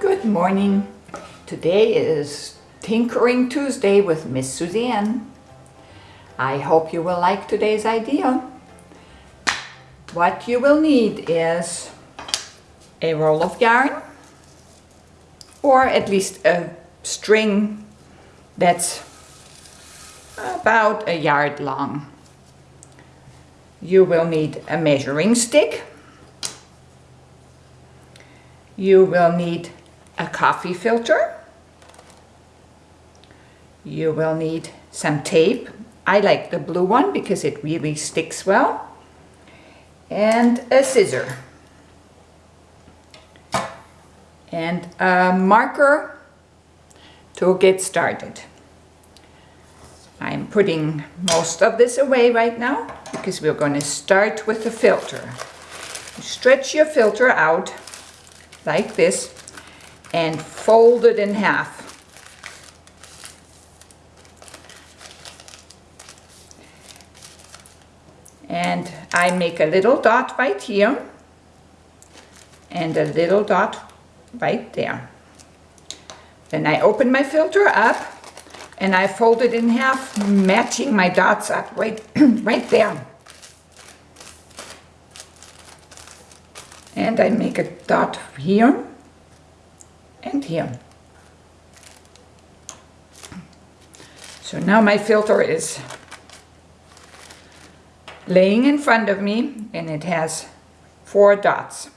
Good morning. Today is Tinkering Tuesday with Miss Suzanne. I hope you will like today's idea. What you will need is a roll of yarn or at least a string that's about a yard long. You will need a measuring stick. You will need a coffee filter. You will need some tape. I like the blue one because it really sticks well. And a scissor. And a marker to get started. I'm putting most of this away right now because we're going to start with the filter. Stretch your filter out like this and fold it in half. And I make a little dot right here and a little dot right there. Then I open my filter up and I fold it in half, matching my dots up right, right there. And I make a dot here and here. So now my filter is laying in front of me and it has four dots.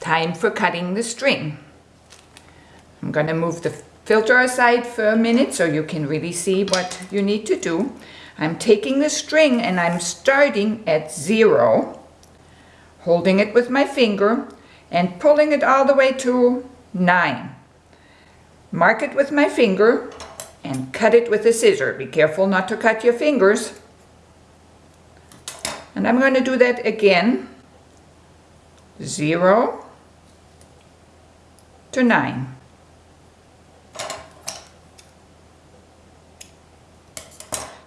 Time for cutting the string. I'm going to move the filter aside for a minute so you can really see what you need to do. I'm taking the string and I'm starting at zero, holding it with my finger and pulling it all the way to nine. Mark it with my finger and cut it with a scissor. Be careful not to cut your fingers. And I'm going to do that again. Zero to nine.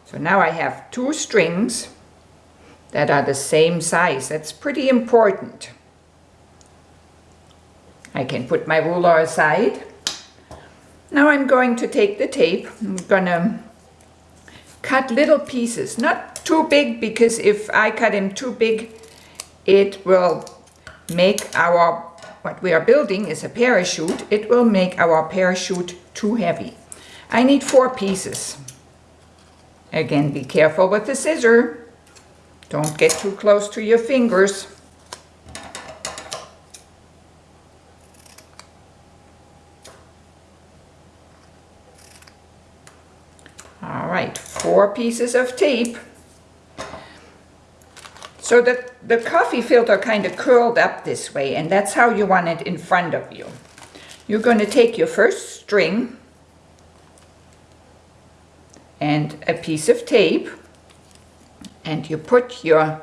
So now I have two strings that are the same size. That's pretty important. I can put my ruler aside. Now I'm going to take the tape. I'm going to cut little pieces, not too big because if I cut them too big, it will make our, what we are building is a parachute, it will make our parachute too heavy. I need four pieces. Again, be careful with the scissor. Don't get too close to your fingers. All right, four pieces of tape. So that the coffee filter kind of curled up this way and that's how you want it in front of you. You're going to take your first string and a piece of tape and you put your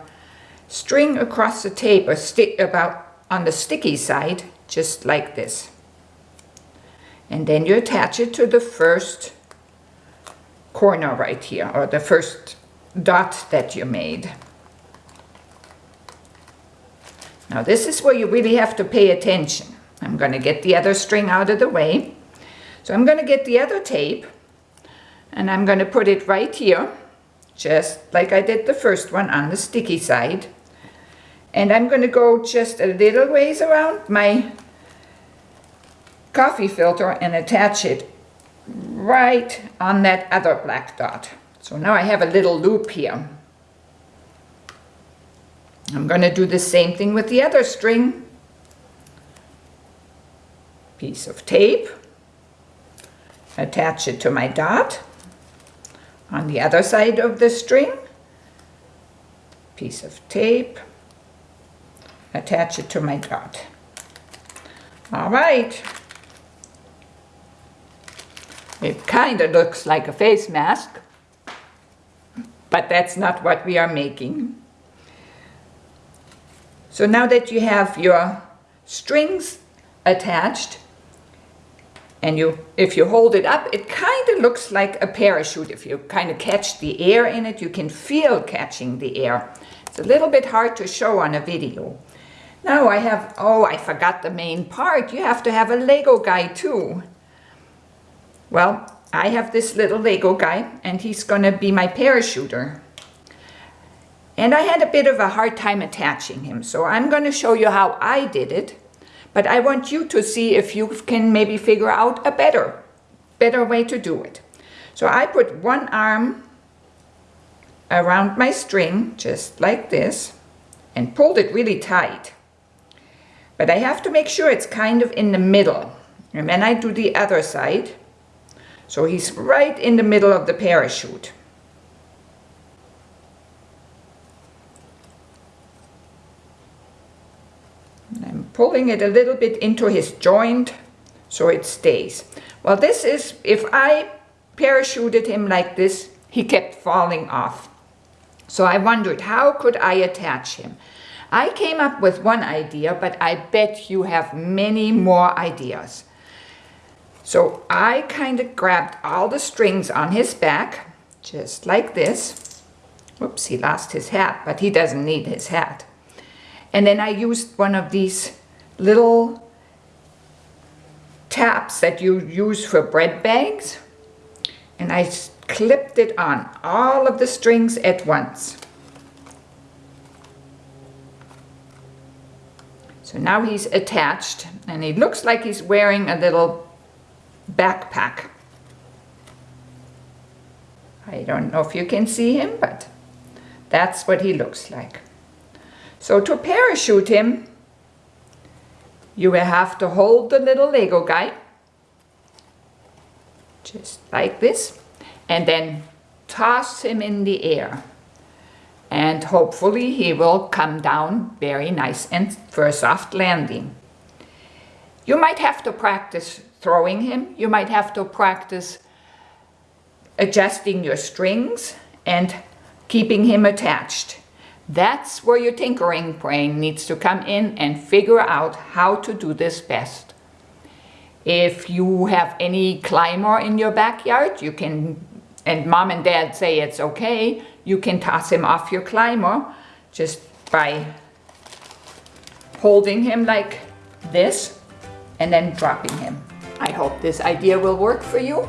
string across the tape or stick about on the sticky side just like this. And then you attach it to the first corner right here or the first dot that you made. Now this is where you really have to pay attention. I'm going to get the other string out of the way. So I'm going to get the other tape and I'm going to put it right here, just like I did the first one on the sticky side. And I'm going to go just a little ways around my coffee filter and attach it right on that other black dot. So now I have a little loop here. I'm going to do the same thing with the other string. Piece of tape. Attach it to my dot on the other side of the string piece of tape attach it to my dot. All right. It kind of looks like a face mask but that's not what we are making. So now that you have your strings attached and you if you hold it up it kind of looks like a parachute if you kind of catch the air in it you can feel catching the air it's a little bit hard to show on a video Now I have, oh, I forgot the main part. You have to have a Lego guy too. Well, I have this little Lego guy and he's gonna be my parachuter. And I had a bit of a hard time attaching him, so I'm gonna show you how I did it. But I want you to see if you can maybe figure out a better, better way to do it. So I put one arm around my string, just like this, and pulled it really tight. But I have to make sure it's kind of in the middle. And then I do the other side. So he's right in the middle of the parachute. I'm pulling it a little bit into his joint so it stays. Well, this is, if I parachuted him like this, he kept falling off. So I wondered, how could I attach him? I came up with one idea, but I bet you have many more ideas. So I kind of grabbed all the strings on his back, just like this. Whoops, he lost his hat, but he doesn't need his hat. And then I used one of these little taps that you use for bread bags. And I clipped it on all of the strings at once. So now he's attached and he looks like he's wearing a little backpack. I don't know if you can see him, but that's what he looks like. So to parachute him, you will have to hold the little Lego guy, just like this, and then toss him in the air and hopefully he will come down very nice and for a soft landing. You might have to practice throwing him, you might have to practice adjusting your strings and keeping him attached. That's where your tinkering brain needs to come in and figure out how to do this best. If you have any climber in your backyard, you can, and mom and dad say it's okay, you can toss him off your climber just by holding him like this and then dropping him. I hope this idea will work for you.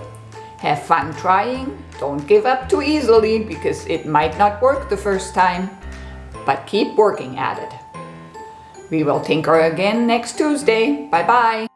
Have fun trying. Don't give up too easily because it might not work the first time, but keep working at it. We will tinker again next Tuesday. Bye-bye.